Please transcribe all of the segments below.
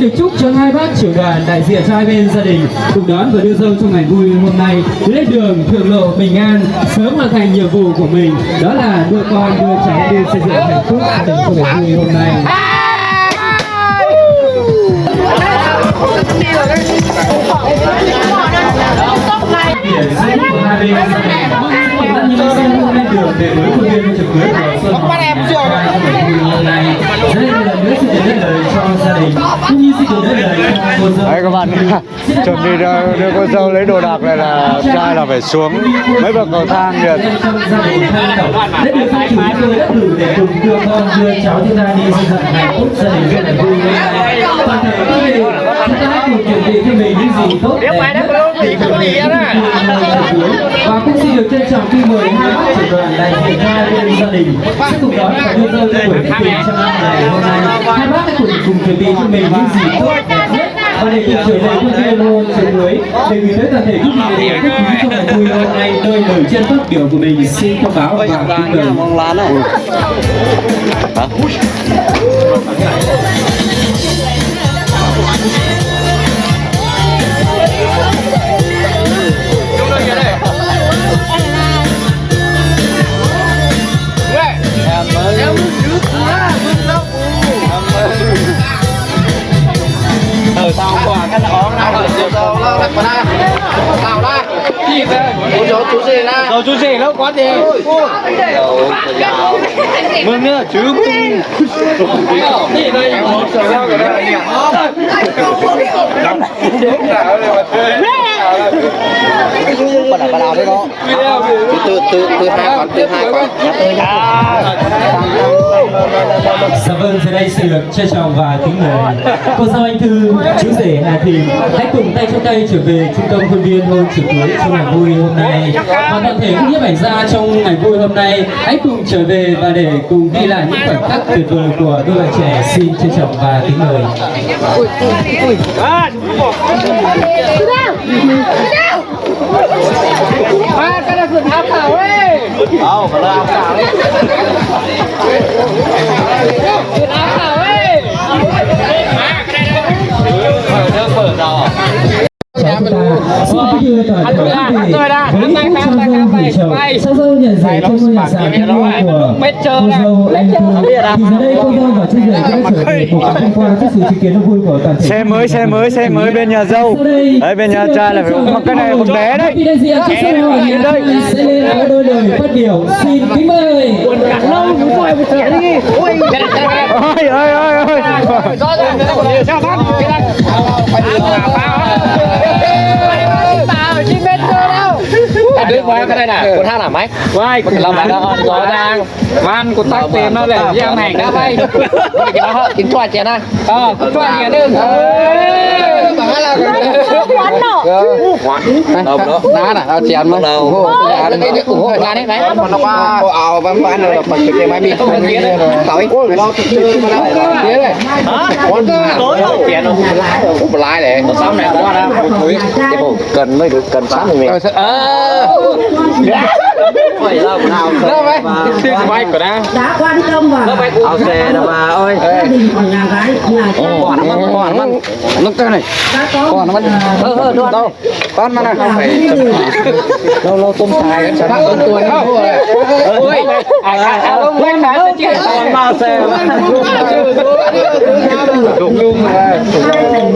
xin được chúc cho hai bác trưởng đoàn đại diện cho hai bên gia đình cùng đón và đưa dâu trong ngày vui hôm nay lên đường thượng lộ bình an sớm hoàn thành nhiệm vụ của mình. Đó là đưa con đưa cháu đi xây dựng hạnh phúc gia đình của ngày vui hôm nay. Hãy subscribe cho kênh Ghiền Mì Gõ để không bỏ lỡ những video hấp dẫn Đấy các bạn. Chuẩn bị đưa, đưa cô dâu lấy đồ đạc này là trai là phải xuống mấy bậc cầu thang được trong gia đình mình những gì bị cho và cũng xin được trân trọng khi mời hai bác trưởng đoàn đại diện cho hai bên gia đình. Sẽ cùng đón và đưa lên buổi tiệc tùng trong ngày hôm nay hai bác hãy cùng cùng chuẩn bị cho mình những gì tốt đẹp nhất. Và để cùng trở về khuôn viên hôn trường cưới để gửi tới toàn thể quý vị để khách quý trong ngày vui hôm nay nơi lời chân phát biểu của mình. Xin thông báo và kính mời. Mong lá này rồi đây đúng là bắt đầu bắt đầu đấy đó từ từ từ hai con từ hai con Dạ vâng, giờ đây xin được trân trọng và kính mời cô dâu anh Thư, chú rể Hà Thị hãy cùng tay trong tay trở về trung tâm khuôn viên hôn trường cưới trong ngày vui hôm nay. Và toàn thể các nhiếp ảnh gia trong ngày vui hôm nay hãy cùng trở về và để cùng ghi lại những khoảnh khắc tuyệt vời của đôi bạn trẻ. Xin trân trọng và kính mời. À, cái này áo khảo ấy. Đâu, phải là áo khảo ấy. Áo khảo ấy. Mở xin kính đưa toàn thể quý vị. với phút trao dâu gửi chầu sau dâu nhận rể trong ngôi nhà sàn thân yêu của cô dâu anh Thư thì giờ đây cô dâu và chú rể cũng đã trở về cùng tham quan trước sự chứng kiến đông vui của toàn thể xe mới xe mới xe mới bên nhà dâu. Đấy bên nhà trai là phải mặc cái này một bé đấy. đây sẽ lên có đôi lời phát biểu. Xin kính mời. Ôi รียกว่ก็ได้น่ะกูท่าหนาไหมไม่กูเราไปแล้วรอดังวันกูตั้งเต็มแล้วแหละยังแหงนะไปกินข้วกินข้าวเจียนะอ๋อข้าวเจียนึงเออบังอะไรน quán nọ Đâu đó. Ná nè, ao chén mà. Đâu. Nhà đấy đấy nhà đấy đấy. Nó qua ảo bán bán rồi bật cái máy bi. Tới. Lo Thế này. Hả? Con tối đâu. Chén đâu. Cũng lái để. Xong này qua ra. Bộ cần mới được cần sáng mình. Ờ. Phải đâu nào. Đâu vậy? Xin bay của đang. đã quan tâm và Ao xe đâu bà ơi. gia đình của nhà gái nhà trai Còn nó còn nó nó cái này. đã có Còn nó ờ ờ đâu. Con mà này. Lâu lâu tôm xài cái sản phẩm tuổi nó rồi. Ôi, à à à ông quen đã sẽ chuyện còn bao xe. Đúng luôn mà.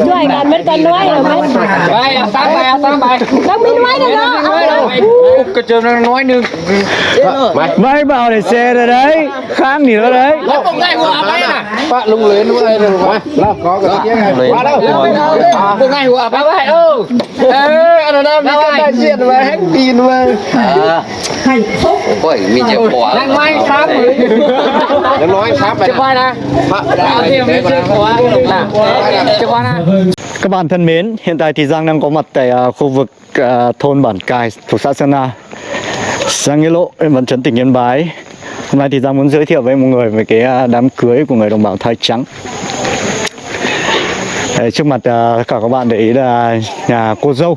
nuôi gần bên cần nuôi rồi mấy Vai, sáng bài, sáng bài. đâu biết nuôi được đó Cái trường nó nói nương. Mày. máy bảo để xe rồi đấy kháng thì nó đấy. Bạn lung lên lúc đây rồi có cái kia này. Qua đâu? Này của bà vậy đâu. Ê, anh nam đi cái đại diện mà hết tin mà. hạnh phúc Ôi, mình chịu quả. Đang may sáng rồi. Nó nói sáp này. Nè. Quay nè. các bạn thân mến hiện tại thì Giang đang có mặt tại à, khu vực à, thôn Bản Cài thuộc xã Sơn Na Giang Nghĩa Lộ vẫn trấn tỉnh Yên Bái. Hôm nay thì Giang muốn giới thiệu với mọi người về cái à, đám cưới của người đồng bào Thái Trắng. Đấy, trước mặt à, cả các bạn để ý là nhà cô dâu.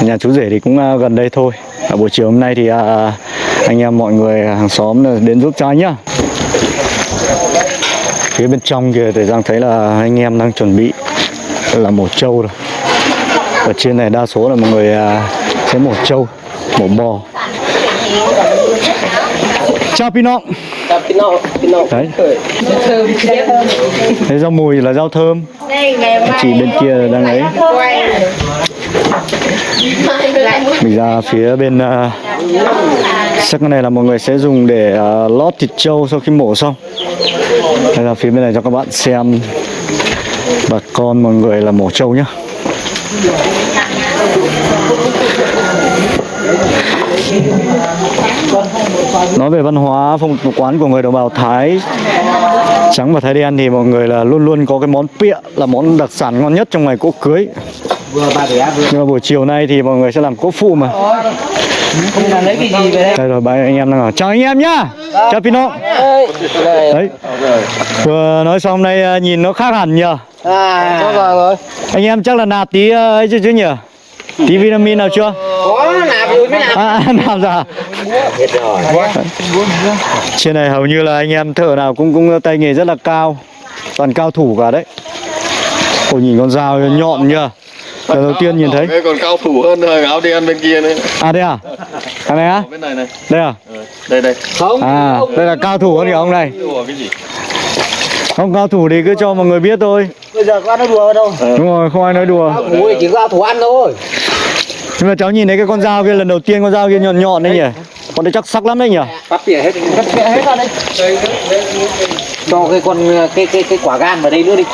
Nhà chú rể thì cũng à, gần đây thôi. Buổi chiều hôm nay thì à, anh em mọi người hàng xóm đến giúp cho anh nhá. Phía bên trong kia thì Giang thấy là anh em đang chuẩn bị là mổ trâu rồi. Ở trên này đa số là mọi người sẽ mổ trâu mổ bò chào Pino đấy. Thế rau mùi là rau thơm. Chị bên kia đang ấy. Mình ra phía bên uh, sắc này là mọi người sẽ dùng để uh, lót thịt trâu sau khi mổ xong. Đây là phía bên này cho các bạn xem. Bà con mọi người là mổ trâu nhá nói về văn hóa phong tục quán của người đồng bào Thái trắng và Thái đen thì mọi người là luôn luôn có cái món pịa là món đặc sản ngon nhất trong ngày cỗ cưới. Nhưng mà buổi chiều nay thì mọi người sẽ làm cỗ phụ mà. Đây rồi ba anh em đang ở. Chào anh em nhá. Chào Pino. Đấy. Vừa nói xong đây à, nhìn nó khác hẳn nhờ. À rồi. Anh em chắc là nạp tí ờ, ấy chứ chứ nhỉ tí vitamin nào chưa? Có nạp rồi mới nạp. À, nạp ra trên này hầu như là anh em thợ nào cũng cũng tay nghề rất là cao. Toàn cao thủ cả đấy. Ôi nhìn con dao nhọn nhờ. Lần đầu tiên nhìn thấy. Còn cao thủ hơn rồi áo đen bên kia nữa. À đây à? Cái này á? Bên này này. Đây à? Đây đây. Không. À đây là cao thủ hơn kìa ông này. Ủa, cái gì? Không cao thủ thì cứ cho mọi người biết thôi. Bây giờ có nói đùa đâu? Đúng rồi không ai nói đùa. Ui chỉ có thủ ăn thôi nhưng mà cháu nhìn thấy cái con dao kia lần đầu tiên con dao kia nhọn nhọn đấy nhỉ? Con đấy chắc sắc lắm đấy nhỉ? Bắt tỉa hết. Cắt tỉa hết ra đây cho cái con cái cái cái quả gan vào đây nữa đi.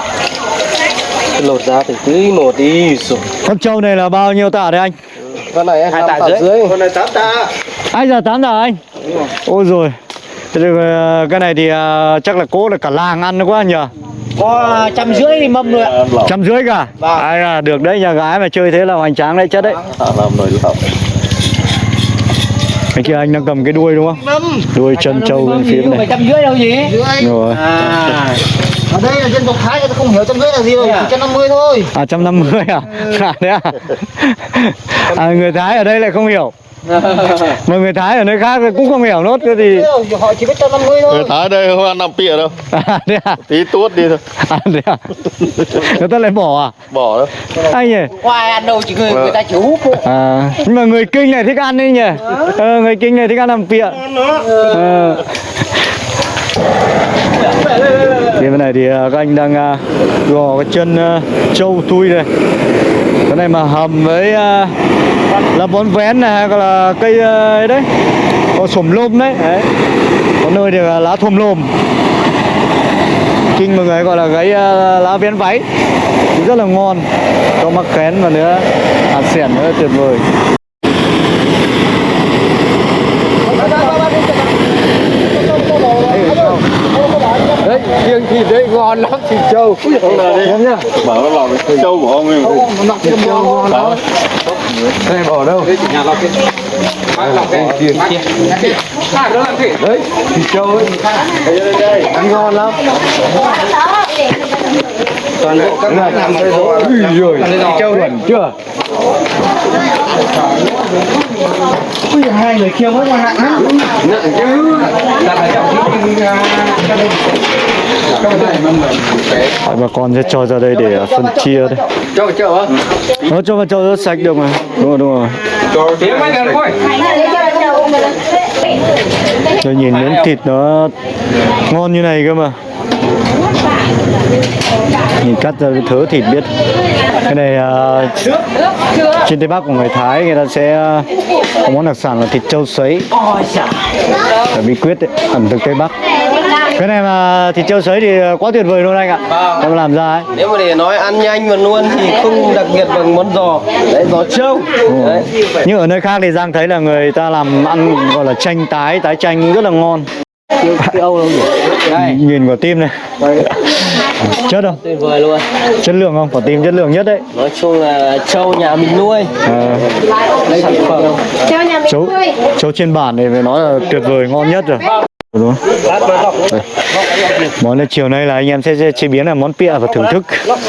Lột ra từ tí một đi rồi. Con trâu này là bao nhiêu tạ đấy anh? Con này hai tạ dưới con này tám tạ. Ai giờ tám tạ anh? Ôi rồi. Thế ờ, cái này thì ờ, chắc là cố là cả làng ăn nữa quá nhỉ có trăm rưỡi thì mâm rồi ạ. Trăm rưỡi cả? Vâng. ai là được đấy nhà gái mà chơi thế là hoành tráng đấy chất đấy. Rồi làm anh kia anh đang cầm cái đuôi đúng không? Đuôi chân trâu bên phía này. trăm rưỡi đâu gì rồi. À. Ở đây là dân tộc Thái người ta không hiểu trăm rưỡi là gì rồi, chỉ trăm năm mươi thôi. à trăm năm mươi à? À thế à? à người thái ở đây lại không hiểu mà người thái ở nơi khác cũng không hiểu nốt cái gì Họ chỉ biết trăm năm mươi thôi. người thái đây không ăn nằm pịa đâu. À thế à? Tí tuốt đi thôi. À thế à? Người ta lại bỏ à? Bỏ đâu. Anh nhỉ? Khoai ăn đâu chỉ người người ta chỉ hút à nhưng mà người kinh này thích ăn đấy nhỉ? Ờ, người kinh này thích ăn làm pịa. Ờ. Thì bên này thì à, các anh đang à, gò cái chân à, trâu tui này cái này mà hầm với à, uh, là bón vén này hay là cây uh, đấy. Có sổm lôm đấy. đấy. Có nơi thì là lá thồm lùm Kinh mọi người gọi là cái uh, à, lá vén váy. Rất là ngon. Có mắc kén và nữa. Hạt sẻn nữa tuyệt vời. Riêng thịt đấy ngon lắm thịt trâu. Không là đi. Bảo nó lọc cái trâu của ông ấy Đó. đây bỏ đâu? Nhà đấy thịt trâu ấy. Ăn ngon lắm. Toàn bộ các bạn làm rồi ui rồi trâu chuẩn chưa? Ui, hai người kia mới nặng lắm. nặng chứ. Là phải trọng cái Đấy, bà con sẽ cho ra đây để à, phân chia đây cho cho á Nó cho vào cho rất sạch được mà. Đúng rồi đúng rồi. Tiếng mấy gần thôi Tôi nhìn miếng thịt nó ngon như này cơ mà. Nhìn cắt ra cái thớ thịt biết. Cái này à, trên Tây Bắc của người Thái người ta sẽ à, có món đặc sản là thịt trâu sấy. Là bí quyết đấy, ẩm thực Tây Bắc Cái này mà thịt trâu sấy thì quá tuyệt vời luôn anh ạ. Em làm ra ấy. Nếu mà để nói ăn nhanh và luôn thì không đặc biệt bằng món giò. Đấy giò trâu. Đấy. Nhưng ở nơi khác thì Giang thấy là người ta làm ăn gọi là chanh tái, tái chanh rất là ngon. Cái âu đâu nhỉ? Đây. Nhìn quả tim này. Chất không? tuyệt vời luôn. Chất lượng không? Quả tim chất lượng nhất đấy. Nói chung là trâu nhà mình nuôi. À, sản phẩm. Chấu, chấu trên bản này phải nói là tuyệt vời ngon nhất rồi Món này chiều nay là anh em sẽ chế biến là món pịa và thưởng thức.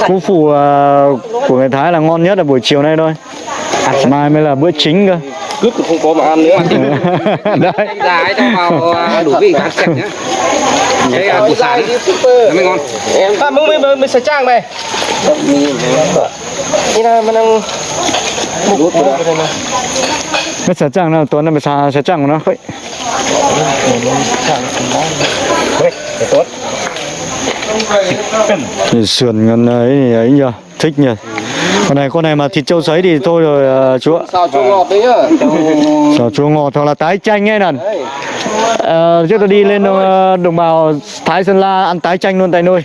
Cú phụ à, của người Thái là ngon nhất là buổi chiều nay thôi. Mai mới là bữa chính cơ. Cướp thì không có mà ăn nữa. Đấy. Dài cho vào à, đủ vị ăn sạch nhá. Cái à, củ ngon. Em mới mới mới sạch trang này đi nào mà đang rút nó sẽ chẳng nào tuần nó mới xa sẽ chẳng nó vậy sườn ngân ấy ấy nhờ thích nhờ con này con này mà thịt trâu sấy thì thôi rồi à, chú ạ. Sao cho ngọt đấy nhá. Sao chua ngọt hoặc là tái chanh ấy nè. Ờ, trước tôi đi lên ờ, đồng bào Thái Sơn La ăn tái chanh luôn tại nơi.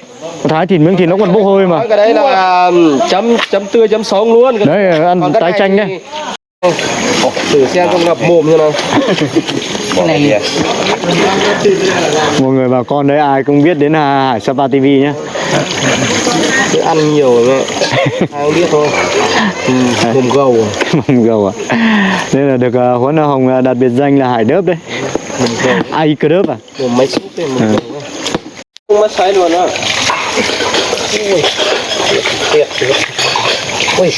Thái thịt miếng thịt nó còn bốc hơi mà. Cái đấy là chấm chấm tươi chấm sống luôn. Đấy ăn Còn tái chanh thì- đấy thử xem con ngập mồm như nào. Mọi người bà con đấy ai cũng biết đến Hải Sapa TV nhé cứ ăn nhiều rồi mẹ. Ai cũng biết thôi. Ừ, mồm gầu Mông gầu à. Nên là được uh, Huấn Hồng ờ, đặt biệt danh là Hải Đớp đấy. Ai cơ đớp à? Mồm máy súp ấy mồm gầu không mất sấy luôn á. Ui. Tiệt tiệt Ui,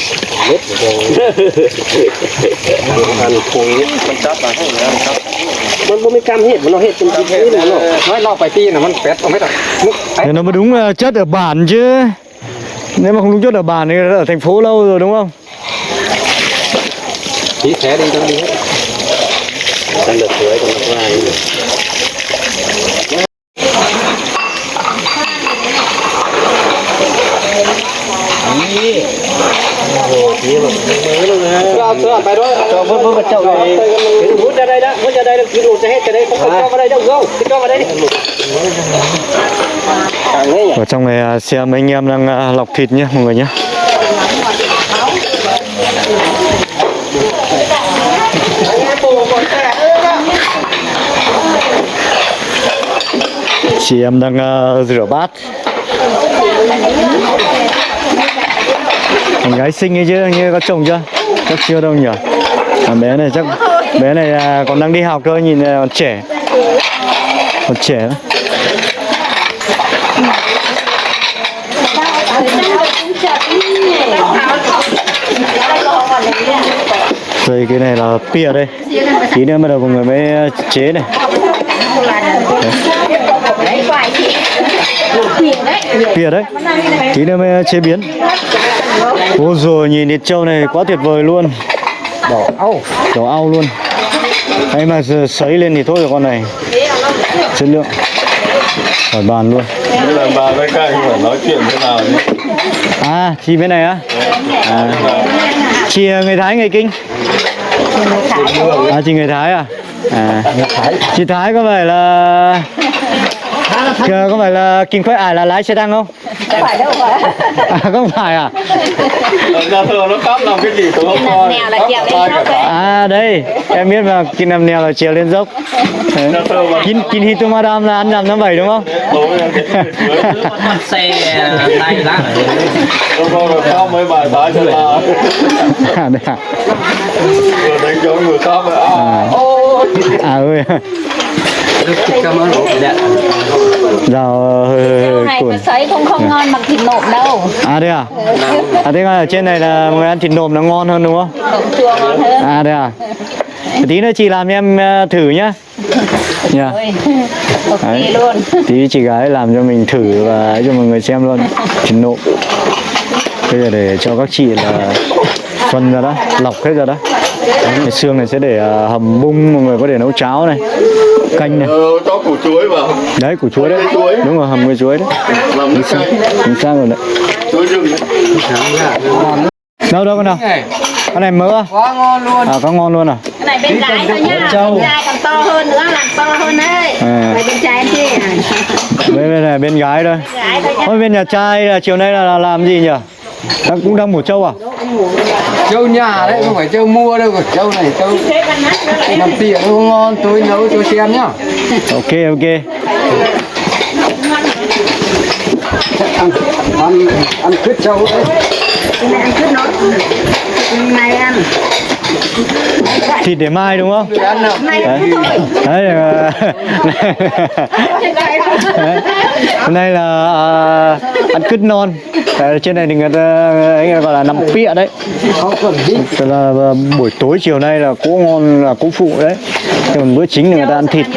biết. Ăn khối con chắp mà không ăn chắp. Nó mới cam hết, nó hết trong cái nó nói nó phải tin là nó pét. Nó mới đúng ờ, chất ở bản chứ. Nếu mà không đúng chất ở bản thì ở thành phố lâu rồi đúng không? Tí xé đi cho đi hết. Đang được tưới còn nó có ai. ดูจะให้จะได้เขาเข้ามาได้เจ้าเจ้าเข้ามาได้ดิทางนี้ Ở trong này à, xem mấy anh em đang à, lọc thịt nhé mọi người nhé Chị em đang à, rửa bát Mình gái xinh ấy chứ, như có chồng chưa? Chắc chưa đâu nhỉ? À, bé này chắc bé này à, còn đang đi học thôi, nhìn à, còn trẻ. Còn trẻ lắm. Rồi cái này là pia đây. Tí nữa bắt đầu mọi người mới à, chế này. Pia đấy. Tí nữa mới à, chế biến. Ôi rồi nhìn thịt trâu này quá tuyệt vời luôn. Đỏ au Đỏ au luôn. Đấy mà sấy lên thì thôi rồi con này. Chất lượng. Khỏi bàn luôn. Bây giờ bà với các anh phải nói chuyện thế nào nhé? À chị bên này á? À. Chị người Thái người Kinh. À chị người Thái à? À. Chị Thái có phải là Kìa, có phải là Kim Khoai Ải là lái xe tăng không? phải đâu mà À không phải à? Nhà thờ nó khắp làm cái gì tôi không coi Nèo là trèo lên dốc đấy À đây, em biết mà Kim Nam Nèo là trèo lên dốc. Kim, Kim Hito Madam là ăn năm năm bảy đúng không? xe tay lá Tôi coi rồi sao mấy bài tái cho là À đây à? Rồi đánh cho người khác mà à. À. Ơi hơi hơi Rau hơi này mà sấy không không ngon bằng thịt nộm đâu. À đây à? À thế là ở trên này là người ăn thịt nộm nó ngon hơn đúng không? nộm chua ngon hơn. À đây à? Tí nữa chị làm cho em ờ, thử nhá. Nha ok Đấy. luôn. Tí chị gái làm cho mình thử và cho mọi người xem luôn. Thịt nộm. Bây giờ để cho các chị là phân ra đó, lọc hết ra đó Cái xương này sẽ để ờ, hầm bung, mọi người có thể nấu cháo này Canh này, Ờ, cho củ chuối vào. Đấy củ chuối đấy. Chuối. Đúng rồi, hầm với chuối đấy. Làm nước canh. Chính xác rồi đấy. Chuối rừng. Đấy Đâu đâu con nào? Con này mỡ à? quá ngon luôn. À có ngon luôn à? cái này bên trái thôi nhá bên trai còn to hơn nữa làm to hơn đấy. À. Bên trái em chứ Bên, bên này bên gái thôi. Gái thôi Ôi bên nhà trai là chiều nay là, là làm gì nhỉ? Đang, cũng đang mổ trâu à? châu nhà đấy không phải châu mua đâu còn châu này nó lại làm tiện không ngon tôi nấu cho xem nhá Ok ok ăn ăn ăn cứt châu đấy cái này ăn chút nó này ăn Thịt để mai đúng không? ăn nào này Đấy. Đấy là... Thôi. Đấy. Hôm nay là à, ăn cứt non Ờ, trên này thì người ta ấy gọi là nằm pịa đấy. Tức là ờ, buổi tối chiều nay là cỗ ngon là cỗ phụ đấy. Còn bữa chính thì người ta ăn thịt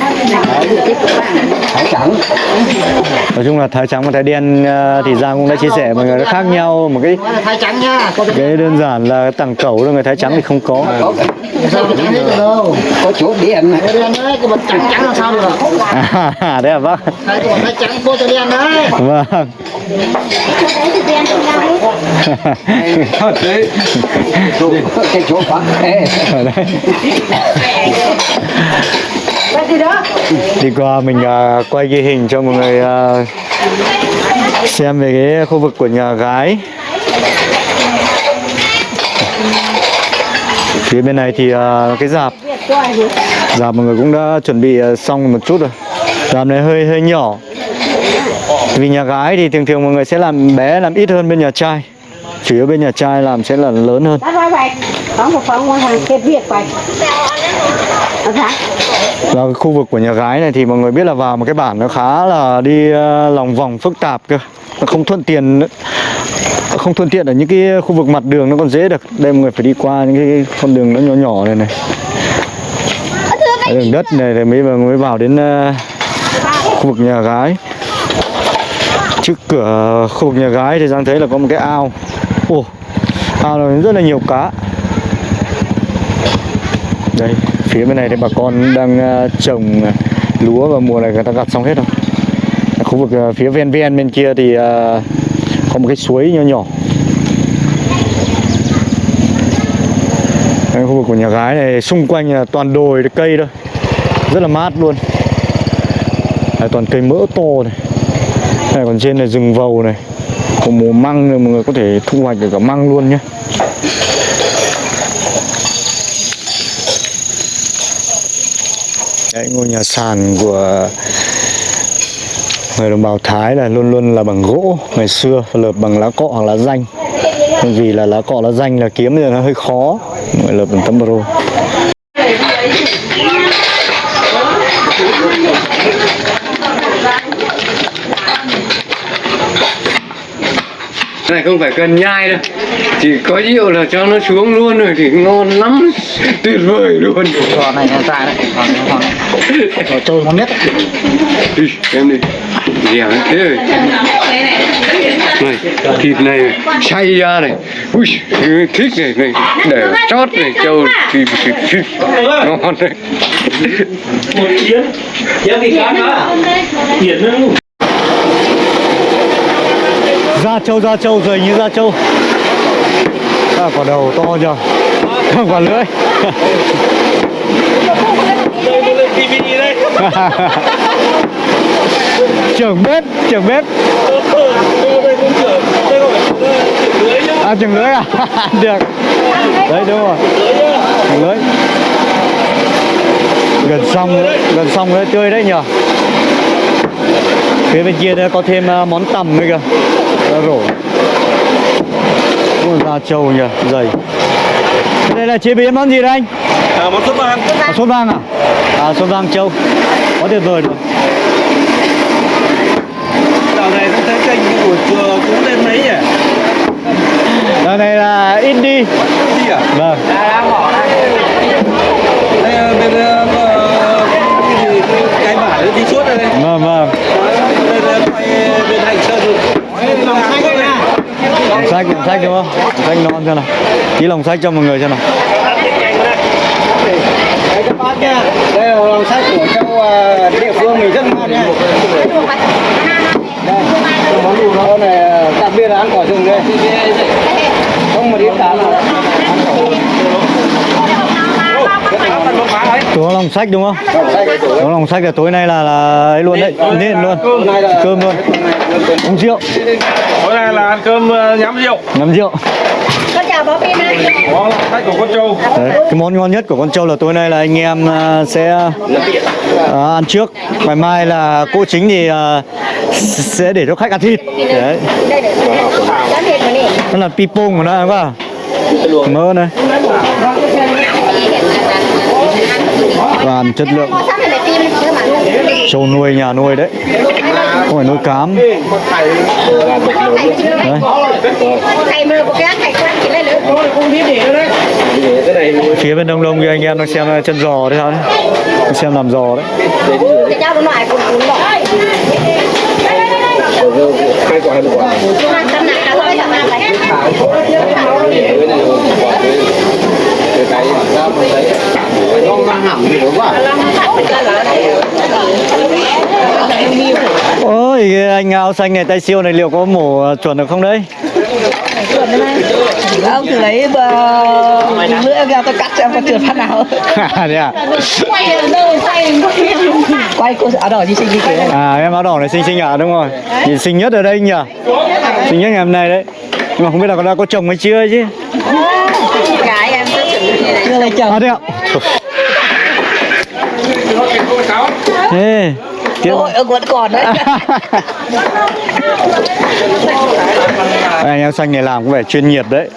khoai này. nói chung là thái trắng và thái đen ờ, thì Giang cũng đã chia sẻ mọi người nó khác nhau một cái thái trắng cái đơn giản là tặng cẩu rồi người thái trắng thì không có. Trắng có chỗ này đen đấy cái bật trắng trắng làm sao được? À đấy à bác thái cái bật thái trắng cô cho đen đấy. Vâng. Cái chỗ quá Ê, ở đây đi qua mình à, quay ghi hình cho mọi người à, xem về cái khu vực của nhà gái. Phía bên này thì à, cái dạp. Dạp mọi người cũng đã chuẩn bị xong một chút rồi. Dạp này hơi hơi nhỏ. Vì nhà gái thì thường thường mọi người sẽ làm bé làm ít hơn bên nhà trai. Chủ yếu bên nhà trai làm sẽ là lớn hơn Và cái khu vực của nhà gái này thì mọi người biết là vào một cái bản nó khá là đi ờ, lòng vòng phức tạp cơ. Nó không thuận tiện nữa. không thuận tiện ở những cái khu vực mặt đường nó còn dễ được. Đây mọi người phải đi qua những cái con đường nó nhỏ nhỏ này này. Cái đường đất này thì mới mới vào đến ờ, khu vực nhà gái. Trước cửa khu vực nhà gái thì giang thấy là có một cái ao. Ồ ao này rất là nhiều cá. Đây phía bên này thì bà con đang à, trồng à, lúa và mùa này người ta gặt xong hết rồi. Khu vực à, phía ven ven bên kia thì có một cái suối nhỏ nhỏ. Đây, khu vực của nhà gái này xung quanh là toàn đồi cây thôi. Rất là mát luôn. Đây, toàn cây mỡ to này. Đây, còn trên này rừng vầu này. Có mùa măng này mọi người có thể thu hoạch được cả măng luôn nhé. Đấy, ngôi nhà sàn của người đồng bào Thái là luôn luôn là bằng gỗ ngày xưa lợp bằng lá cọ hoặc lá danh. Vì là lá cọ lá danh là kiếm thì nó hơi khó người lợp bằng tấm bro này không phải cần nhai đâu chỉ có rượu là cho nó xuống luôn rồi thì ngon lắm tuyệt vời luôn. Còn này là dài đấy. Còn còn còn trôi ngon nhất đi em đi. Dẻo thế rồi. Này thịt này xay ra này. Ui thích này này. Để chót này trâu thịt thịt thịt ngon đấy. Da trâu da trâu dày như da trâu. À, quả đầu to nhờ quả lưỡi trưởng bếp trưởng bếp. À trưởng lưỡi à? Được. Đấy đúng rồi. Trưởng lưỡi gần xong gần xong đấy tươi đấy nhờ. Phía bên kia đây có thêm à, món tằm nữa kìa. Rổ. Da trâu nhỉ dày đây là chế biến món gì đây anh? À, món sốt vang. À, sốt vang à? À sốt vang trâu. Quá tuyệt vời rồi dạo này không thấy kênh của chùa cũng lên mấy nhỉ? Dạo này là ít đi. Gì à? Vâng. Đây ờ, bên ờ, cái gì? Cái bả đi suốt đây. Vâng vâng. Ờ, quay bên hành sơn. Lòng xanh lòng sách lòng sách đúng không? Lòng sách non xem nào? Tí lòng sách cho mọi người xem nào. Bác nha đây là lòng sách của châu ờ, địa phương mình rất ngon nha. Đây món này ờ, đặc biệt là ăn quả rừng đây. Không một ít cá nào có lòng sách đúng không? Có lòng sách là tối nay là là ấy luôn đấy. Nên luôn. Cơm luôn. Uống rượu tối nay là ăn cơm ờ, nhắm rượu. Ngắm rượu. Con chào bố Pin có khách của con trâu Đấy, cái món ngon nhất của con trâu là tối nay là anh em à, sẽ à, ăn trước. Ngày mai là cô chính thì sẽ để cho khách ăn thịt. Đấy. Nó là pipong của nó đúng không mỡ này. Toàn chất lượng Châu nuôi, nhà nuôi đấy. Không phải nuôi cám. Đấy. Mưa cái nữa phía bên đông đông kia anh em đang xem chân giò đấy sao đấy Đang xem làm giò đấy. hai quả hai quả cái nó mang hẳn thì đúng quá ôi cái anh áo xanh này tay siêu này liệu có mổ chuẩn được không đấy? Ông thử lấy bờ nữa ra tôi cắt xem có trượt phát nào. Thế à? Quay cô áo đỏ gì xinh gì kìa. À em áo đỏ này xinh xinh à đúng rồi. Nhìn xinh nhất ở đây nhỉ? Xinh nhất ngày hôm nay đấy. Nhưng mà không biết là có đã có chồng hay chưa chứ? Cái em rất chưa lấy chồng à thế ạ Ê, kia ôi ông vẫn còn đấy. Anh em xanh này làm có vẻ chuyên nghiệp đấy.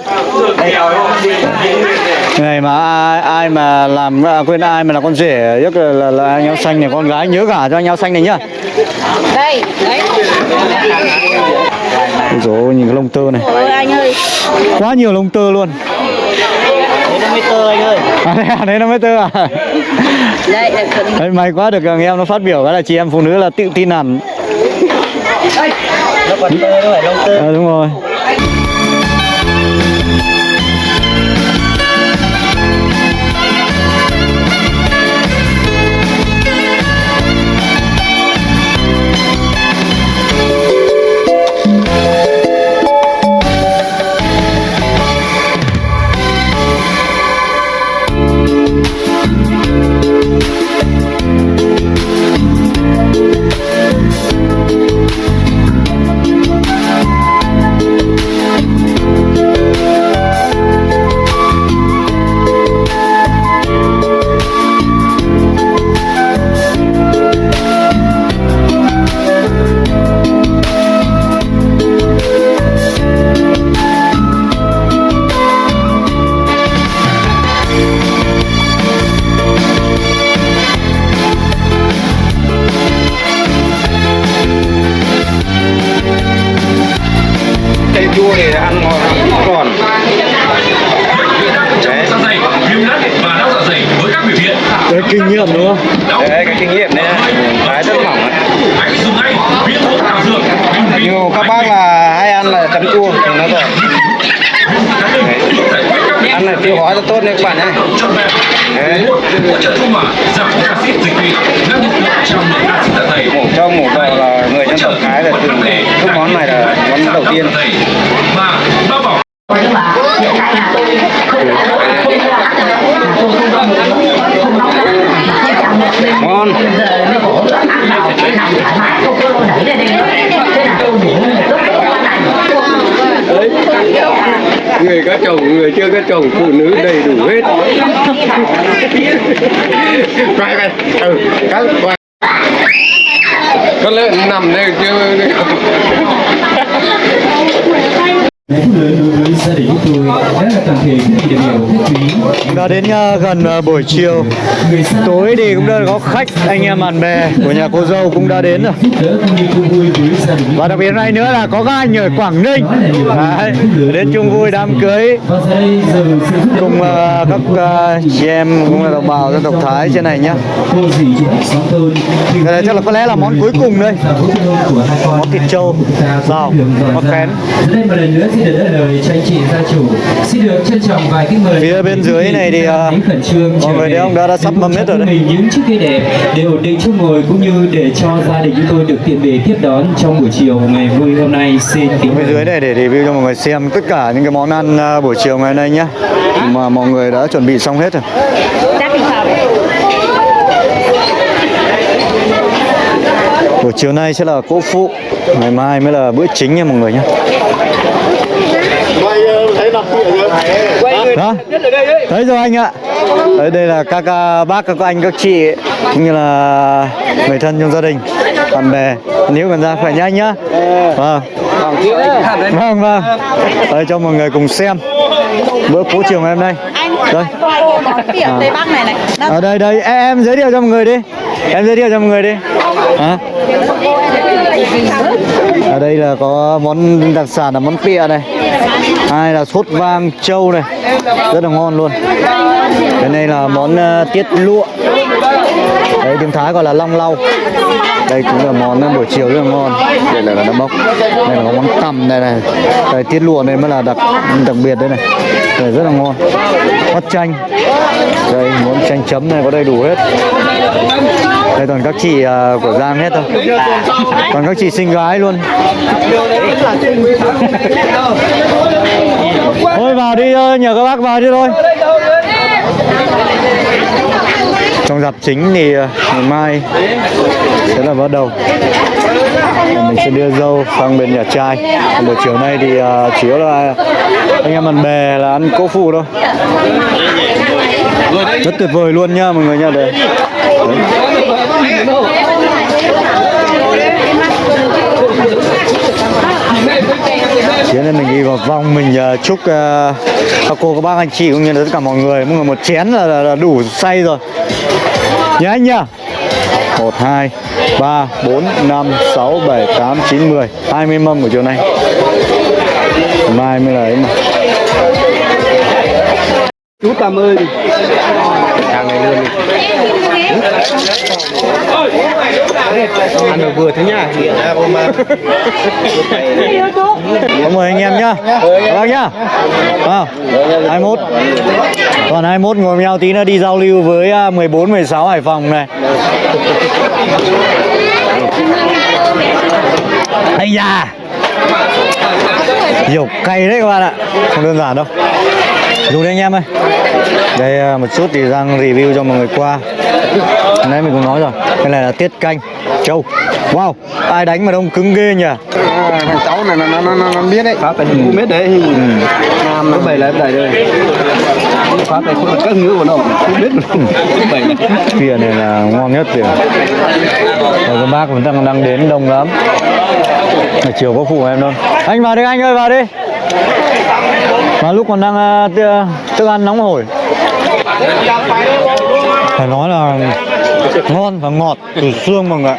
Này mà ai, ai mà làm à, quên ai mà là con rể rất là, là, là anh áo xanh này con gái nhớ cả cho anh áo xanh này nhá. Đây đấy. Rồi nhìn cái lông tơ này. Ôi anh ơi. Quá nhiều lông tơ luôn nó mới tơ anh ơi. À, đấy, à, đấy nó mới tơ à? Đây là cần đấy, may quá được thằng em nó phát biểu cái là chị em phụ nữ là tự tin hẳn. Nó còn tơ nó phải lông tơ à, đúng rồi quay quay ừ các quay con lợn nằm đây chưa lớn đối với gia đình chúng tôi đã là toàn thể các vị đại biểu khách quý Cũng đã đến uh, gần uh, buổi chiều. Tối thì cũng đã có khách anh em bạn bè của nhà cô dâu cũng đã đến rồi. và đặc biệt này nữa là có các anh ở Quảng Ninh. Đấy, đến chung vui đám cưới. đây cùng uh, các uh, chị em cũng là đồng bào dân tộc Thái trên này nhá. Cái này chắc là có lẽ là món cuối cùng đây. Món thịt trâu, dọn món ra. Xin được đỡ lời cho anh chị gia chủ. Xin được trân trọng vài cái mời Phía bên dưới này thì, hãy khẩn trương mọi người thấy không, đã- đã sắp mâm hết rồi đấy. mình những chiếc ghế đẹp để ổn định chỗ ngồi cũng như để cho gia đình chúng tôi được tiện bề tiếp đón trong buổi chiều ngày vui hôm nay. Xin kính bên dưới này để review cho mọi người xem tất cả những cái món ăn uh, buổi chiều ngày hôm nay nhá. Mà mọi người đã chuẩn bị xong hết rồi. Buổi chiều nay sẽ là cỗ phụ ngày mai mới là bữa chính nha mọi người nhé đó. thấy rồi anh ạ. Đấy đây là các uh, bác các anh các chị cũng như là người thân trong gia đình bạn bè. Nếu cần ra khỏe nhanh nhá. Vâng. Vâng vâng. Đây cho mọi người cùng xem bữa cỗ chiều ngày hôm nay. Đây này ở đây đây. Em, giới thiệu cho mọi người đi. Em giới thiệu cho mọi người đi. Hả? Ở đây là có món đặc sản là món pịa này hai là sốt vang trâu này. Rất là ngon luôn. Cái này là món uh, tiết lụa. Đấy tiếng thái gọi là long lau. Đây cũng là món ờ, buổi chiều rất là ngon. Đây là, là nó bốc đây là món tằm này này. Đây tiết lụa này mới là đặc đặc biệt đây này. Đây rất là ngon. Mắt chanh. Đây món chanh chấm này có đầy đủ hết đây toàn các chị à, của Giang hết thôi Toàn các chị xinh gái luôn. Thôi vào đi ờ, nhờ các bác vào đi thôi. Trong dạp chính thì à, ngày mai sẽ là bắt đầu. Mình sẽ đưa dâu sang bên nhà trai. Buổi chiều nay thì uh, chủ yếu là anh em bạn bè là ăn cỗ phụ thôi. Rất tuyệt vời luôn nha mọi người nha. Đây Đấy. Thế nên mình đi vào vòng mình uh, chúc uh, các cô các bác anh chị cũng như là tất cả mọi người mọi người một chén là, là, là đủ say rồi. Nhá anh nhá. 1, 2, 3, 4, 5, 6, 7, 8, 9, 10 20 mâm của chiều nay. Mai mới là ấy mà. Chú tầm ơi ăn được vừa thế nhá Cảm ơn anh em nhá. Các bác nhá. À, 21 Còn 21 ngồi nhau tí nữa đi giao lưu với à, 14, 16 Hải Phòng này. Ây da. Dầu cay đấy các bạn ạ. Không đơn giản đâu. Dùng đây anh em ơi. Đây à, một chút thì đang review cho mọi người qua. Nãy mình cũng nói rồi Cái này là tiết canh Châu Wow Ai đánh mà đông cứng ghê nhỉ? Thằng cháu này nó nó nó, nó biết đấy. Pháp phải cũng biết đấy. Nam nó bày lại bày đây. Pháp phải không các ngữ của nó không biết. Bày này Kia này là ngon nhất kìa. Rồi các bác vẫn đang đang đến đông lắm. Ngày chiều có phụ em đâu. Anh vào đi anh ơi vào đi. Mà lúc còn đang uh, thức ăn nóng hổi. Phải nói là ngon và ngọt từ xương mọi người ạ.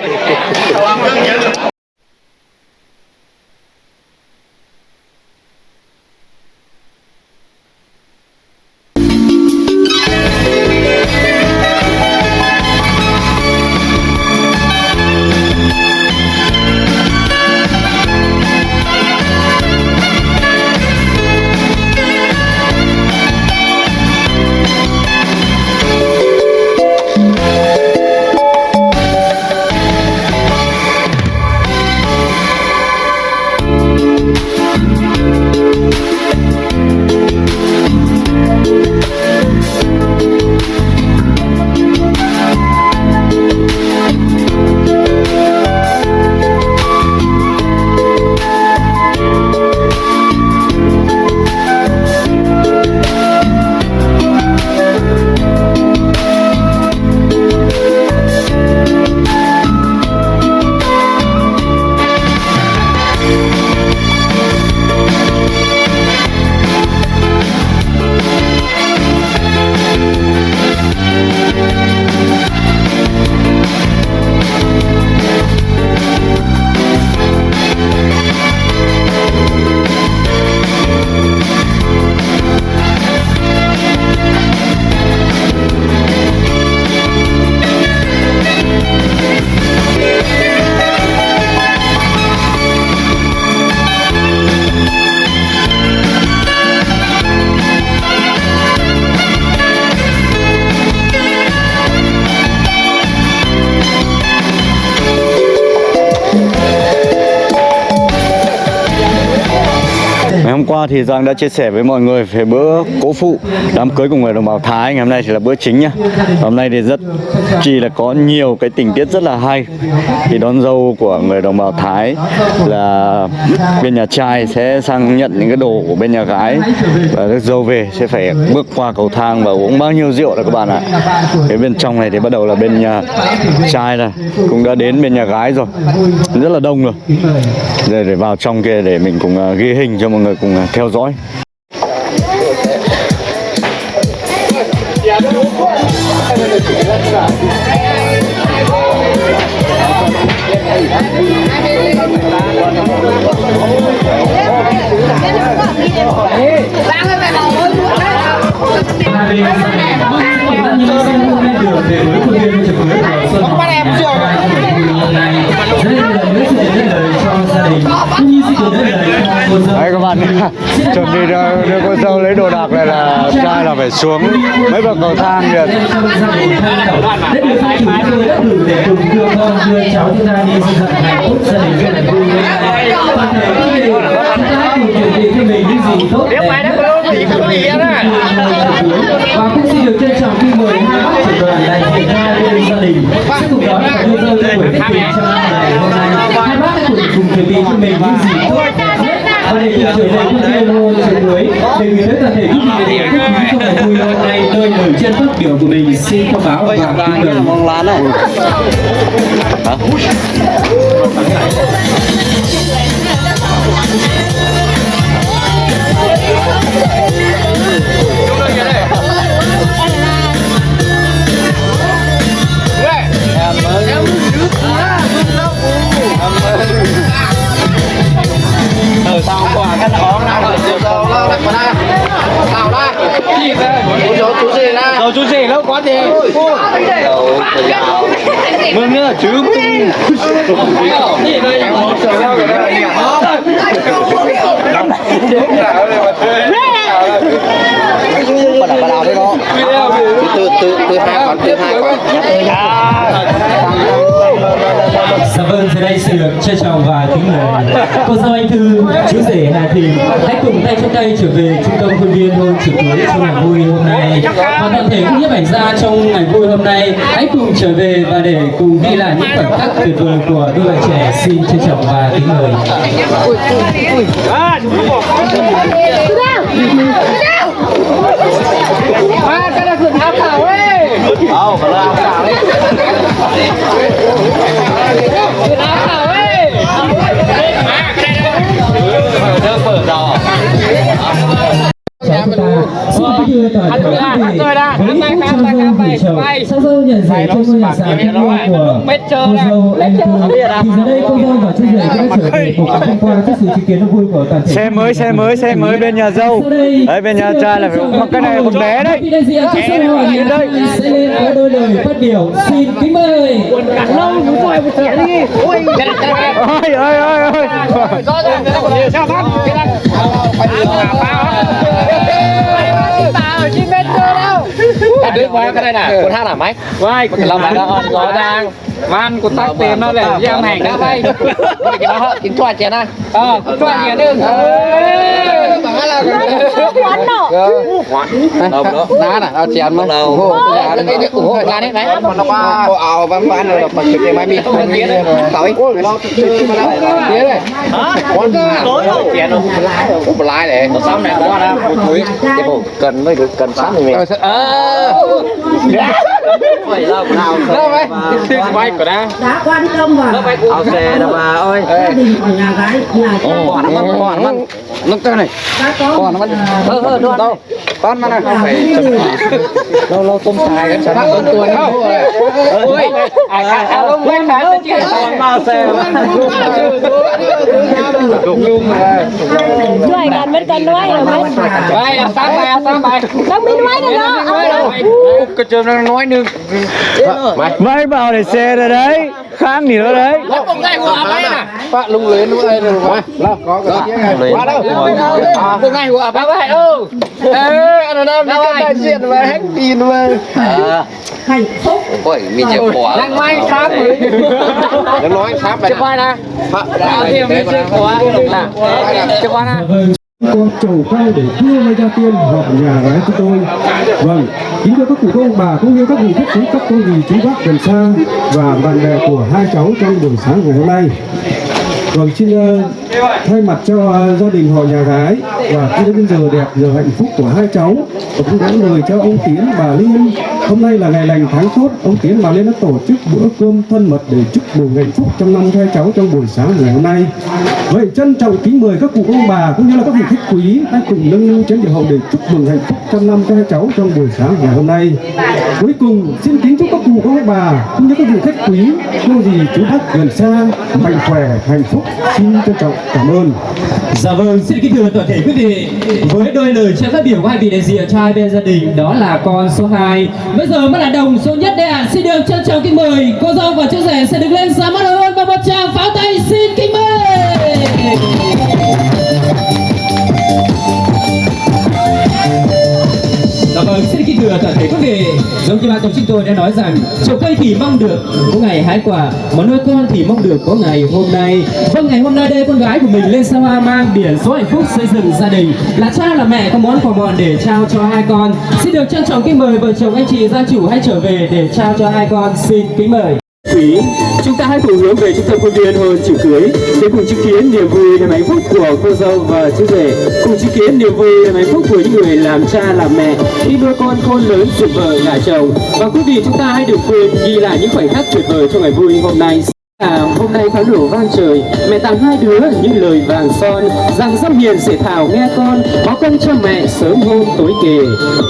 Qua thì Giang đã chia sẻ với mọi người về bữa cố phụ, đám cưới của người đồng bào Thái. Ngày hôm nay thì là bữa chính nhá. Hôm nay thì rất, chỉ là có nhiều cái tình tiết rất là hay. Thì đón dâu của người đồng bào Thái là bên nhà trai sẽ sang nhận những cái đồ của bên nhà gái Và rước dâu về sẽ phải bước qua cầu thang và uống bao nhiêu rượu rồi các bạn ạ. Cái bên trong này thì bắt đầu là bên nhà trai này cũng đã đến bên nhà gái rồi. Rất là đông rồi. Để vào trong kia để mình cùng à, ghi hình cho mọi người cùng à, theo dõi. Chuẩn bị đưa, đưa cô dâu lấy đồ đạc này là trai là phải xuống mấy bậc cầu thang hai chủ tôi đã cho mình những gì tốt đẹp nhất và cũng xin được trân trọng khi mời hai bác trưởng đoàn đại diện hai bên gia đình sẽ cùng đón và đưa dâu buổi tiệc trong ngày hôm nay. Hai bác cùng cùng chuẩn bị cho mình những gì tốt và để cùng trở về khuôn viên hôn trường cuối để gửi tới toàn thể quý vị để quốc quý trong ngày vui hôm nay nơi lời chân phát biểu của mình xin thông báo và kính mời. Ờ bắt đầu bắt đầu đấy đó từ từ từ hai con từ hai con Dạ vâng, giờ đây xin được trân trọng và kính mời cô dâu anh Thư, chú rể Hà Thìn khách tay trong tay trở về trung tâm khuôn viên hôn trực cuối trong ngày vui hôm nay. Và toàn thể cũng nhiếp ảnh gia trong ngày vui hôm nay hãy cùng trở về và để cùng ghi lại những khoảnh khắc tuyệt vời của đôi bạn trẻ. Xin trân trọng và kính mời. À, cái là thượng áo thảo ấy. Phải là áo cào đấy. Thượng áo thảo ấy. Nước mở rào. Chào chúng ta xin kính đưa toàn thể quý vị với phút trao dâu gửi chầu sau dâu nhận rể trong ngôi nhà sàn thanh hoa của cô dâu anh Thư thì giờ đây cô dâu và chú rể cũng đã trở về cùng tham quan trước sự chứng kiến đông vui của toàn thể xe mới xe mới xe mới bên nhà dâu đấy bên nhà trai là phải mặc cái này một bé đấy cho hiện nay sẽ lên có đôi lời phát biểu xin kính mời ôi ôi ôi ôi เอาดึงมาก็ได้นะคนห้างหนาไหมไม่เรามาแล้วรอดัง Man của tắc tiền nó để giang hàng đó bay. Cái đó kính choa chén à? Ờ, cho anh nhớ đừng. quán nọ đó. Ná nè, ao chén mà. Ủng hộ cái nhà đấy, này đấy. Nó qua cô ảo bán bán rồi bật cái máy bị. Cởi. Tía này. Hả? Con chén không? Ủa lái. Nó xong này ra. Cái bộ cần mới cần sẵn mình. Ờ. Đâu vậy? Vai của đang. đã quan tâm và Ao xe đâu bà ơi. gia đình của nhà gái nhà trai Còn nó mặn. Nó cái này. Còn nó mặn. Hơ hơ đâu. Đâu. Con mà này. Lâu lâu tôm xài cái sản tôm tuần không. Ôi, à à à ông quen bán cái chuyện còn mà xe. Nuôi gần bên cần nuôi rồi mấy Vai, sáng bài, sáng bài. đâu biết nuôi được đó. Cái chơm nó nói nương. Mày bảo để xe rồi đấy kháng thì nó đấy này. Phát lung lên lúc đây rồi. Có cái này. Qua đâu. Ông này của ấy đâu. Ê, anh nam đi cái đại diện mà hết tin mà. hạnh phúc Ôi, mình chịu quả. Đang may sáng rồi. Nó nói sáp này. Chưa quay nè. Chưa quay nè con trầu quay để đưa mai gia tiên họ nhà gái của tôi. Vâng kính thưa các cụ ông bà, cũng như các vị khách quý, các cô dì chú bác gần xa và bạn bè của hai cháu trong buổi sáng ngày hôm nay vâng xin ờ, thay mặt cho ờ, gia đình họ nhà gái và khi đến giờ đẹp, giờ hạnh phúc của hai cháu và cũng gắn lời cho ông tiến, bà liên hôm nay là ngày lành tháng tốt, ông tiến bà liên đã tổ chức bữa cơm thân mật để chúc mừng hạnh phúc trong năm hai cháu trong buổi sáng ngày hôm nay. Vậy trân trọng kính mời các cụ ông bà, cũng như là các vị khách quý hãy cùng nâng niu chén rượu hậu để chúc mừng hạnh phúc trong năm cho hai cháu trong buổi sáng ngày hôm nay. Cuối cùng, xin kính chúc các cụ cụ các ông bà, cũng như các vị khách quý cô dì chú bác gần xa, mạnh khỏe, hạnh phúc xin trân trọng cảm ơn. Dạ vâng, xin kính thưa toàn thể quý vị. Với đôi lời chia phát biểu của hai vị đại diện cho hai bên gia đình Đó là con số 2 Bây giờ mới là đồng số nhất đây ạ. Xin được trân trọng kính mời Cô dâu và chú rể sẽ đứng lên ra mắt hơn Và một tràng pháo tay. Xin kính mời! Vâng, xin kính thưa toàn thể quý vị. Giống như ban tổ chức tôi đã nói rằng Trồng cây thì mong được có ngày hái quả Mà nuôi con thì mong được có ngày hôm nay. Vâng, ngày hôm nay đây con gái của mình lên Sa Hoa mang biển số hạnh phúc xây dựng gia đình. Là cha là mẹ có món quà bọn để trao cho hai con. Xin được trân trọng kính mời vợ chồng anh chị gia chủ hãy trở về để trao cho hai con. Xin kính mời lý chúng ta hãy cùng hướng về trung tâm khuôn viên hôn chữ cưới để cùng chứng kiến niềm vui niềm hạnh phúc của cô dâu và chú rể. Cùng chứng kiến niềm vui niềm hạnh phúc của những người làm cha, làm mẹ khi nuôi con khôn lớn dựng vợ, gả chồng. Và quý vị, chúng ta hãy đừng quên ghi lại những khoảnh khắc tuyệt vời trong ngày vui hôm nay. À, hôm nay pháo nổ vang trời. Mẹ tặng hai đứa những lời vàng son. Rằng dâm hiền sẽ thảo nghe con. Báo con cho mẹ sớm hôm tối kề.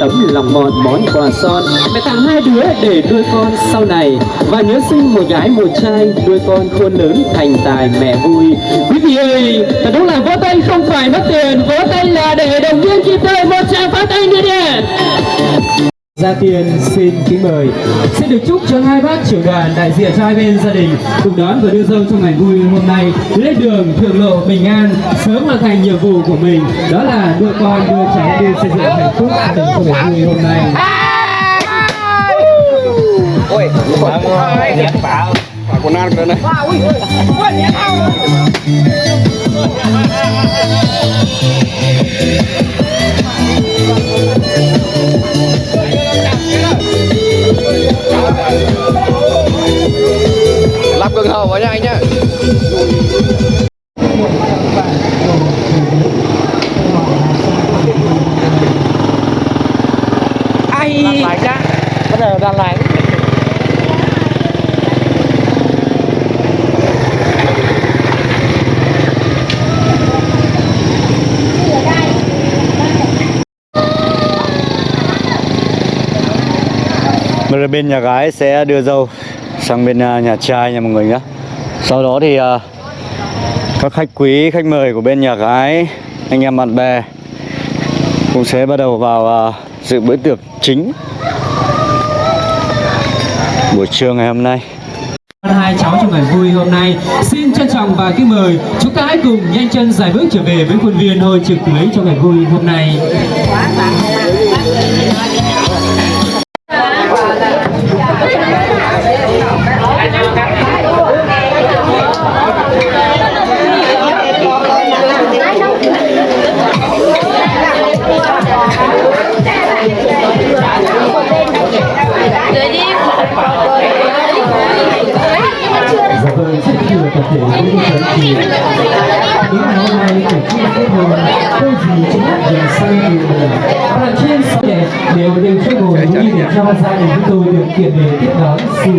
Tấm lòng mòn món quà son. Mẹ tặng hai đứa để nuôi con sau này. Và nhớ sinh một gái một trai nuôi con khôn lớn thành tài mẹ vui. Quý vị ơi thật đúng là vỗ tay không phải mất tiền. Vỗ tay là để động viên kịp thời. Một tràng pháo tay nữa nè. Gia Tiên xin kính mời. Xin được chúc cho hai bác trưởng đoàn đại diện cho hai bên gia đình cùng đón và đưa dâu trong ngày vui hôm nay lên đường thượng lộ bình an, sớm hoàn thành nhiệm vụ của mình. Đó là đưa con đưa cháu đi xây dựng hạnh phúc gia trong ngày vui hôm nay. Ôi phá quần ăn cái này. Cần hầu vào nha anh nhá. Ai? Bắt đầu đang giờ bên nhà gái sẽ đưa dâu sang bên à, nhà trai nha mọi người nhé Sau đó thì à, các khách quý, khách mời của bên nhà gái, anh em bạn bè cũng sẽ bắt đầu vào à, dự bữa tiệc chính buổi trưa ngày hôm nay. hai cháu trong ngày vui hôm nay xin trân trọng và kính mời. Chúng ta hãy cùng nhanh chân giải bước trở về với khuôn viên hồi trực lấy trong ngày vui hôm nay. Gia đình chúng tôi được kiện để tiếp đón sự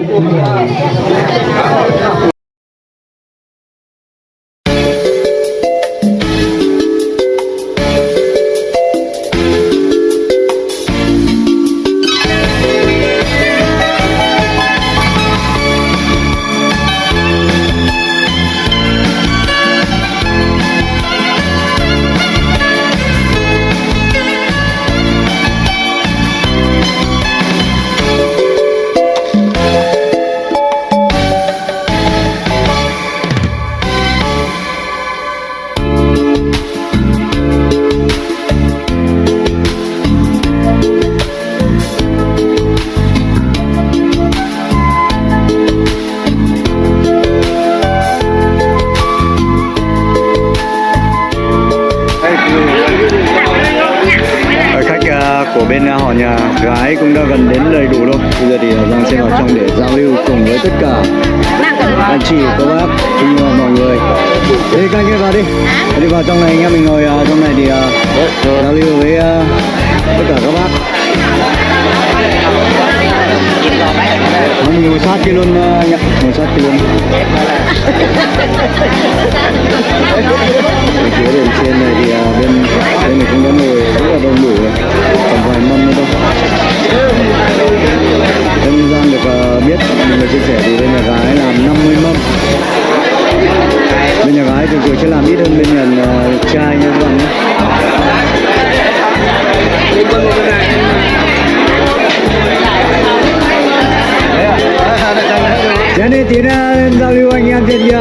đến đi giao lưu anh em trên kia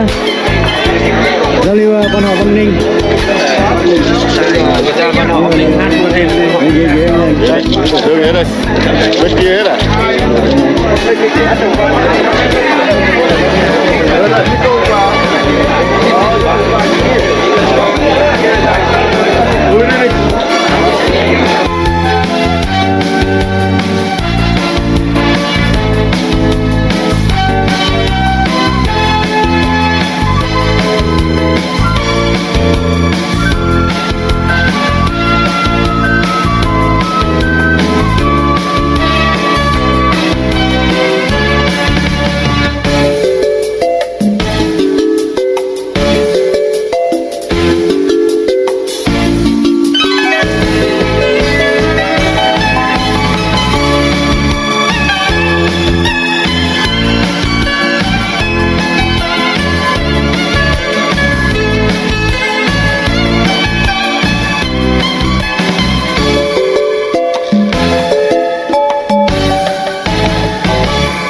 Giao lưu uh, quan họ Văn Ninh Anh Đưa ghế đây. Bên kia hết à?